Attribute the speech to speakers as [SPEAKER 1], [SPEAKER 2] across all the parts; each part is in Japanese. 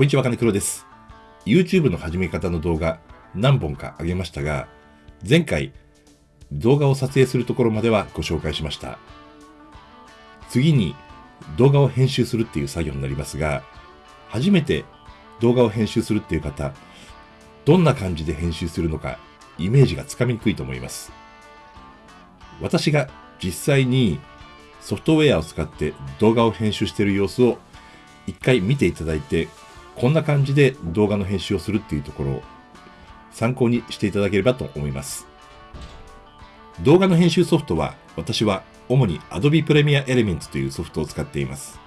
[SPEAKER 1] こんにちは、金黒です。YouTube の始め方の動画何本か上げましたが、前回動画を撮影するところまではご紹介しました。次に動画を編集するっていう作業になりますが、初めて動画を編集するっていう方、どんな感じで編集するのかイメージがつかみにくいと思います。私が実際にソフトウェアを使って動画を編集している様子を一回見ていただいて、こんな感じで動画の編集をするっていうところを参考にしていただければと思います。動画の編集ソフトは私は主に Adobe Premiere Elements というソフトを使っています。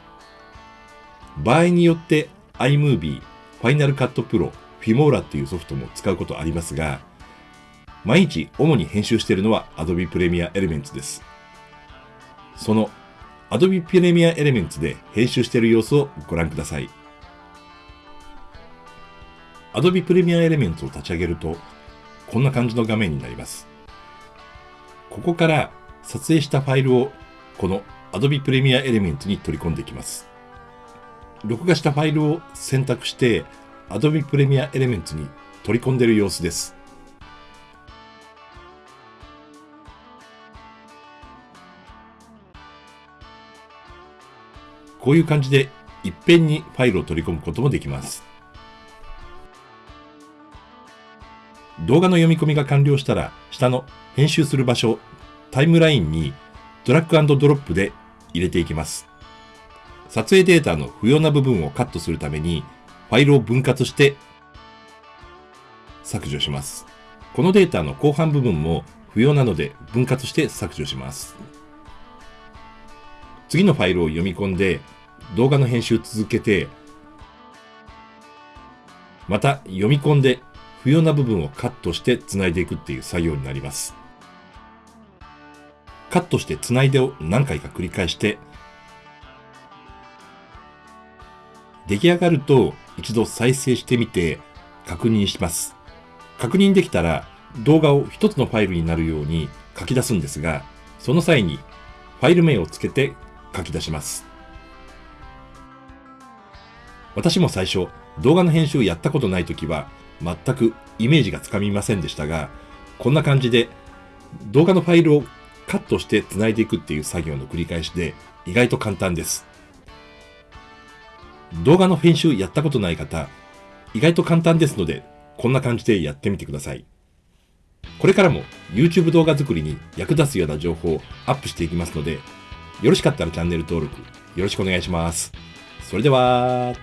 [SPEAKER 1] 場合によって iMovie、Final Cut Pro、Filmora っていうソフトも使うことありますが、毎日主に編集しているのは Adobe Premiere Elements です。その Adobe Premiere Elements で編集している様子をご覧ください。Adobe Premiere Elements を立ち上げると、こんな感じの画面になります。ここから撮影したファイルをこの Adobe Premiere Elements に取り込んでいきます。録画したファイルを選択して Adobe Premiere Elements に取り込んでいる様子です。こういう感じでいっぺんにファイルを取り込むこともできます。動画の読み込みが完了したら、下の編集する場所、タイムラインにドラッグドロップで入れていきます。撮影データの不要な部分をカットするために、ファイルを分割して削除します。このデータの後半部分も不要なので分割して削除します。次のファイルを読み込んで動画の編集続けて、また読み込んで不要な部分をカットして繋いでいくっていう作業になります。カットして繋いでを何回か繰り返して、出来上がると一度再生してみて確認します。確認できたら動画を一つのファイルになるように書き出すんですが、その際にファイル名をつけて書き出します。私も最初、動画の編集をやったことないときは、全くイメージがつかみませんでしたが、こんな感じで動画のファイルをカットして繋いでいくっていう作業の繰り返しで意外と簡単です。動画の編集やったことない方、意外と簡単ですので、こんな感じでやってみてください。これからも YouTube 動画作りに役立つような情報をアップしていきますので、よろしかったらチャンネル登録よろしくお願いします。それでは、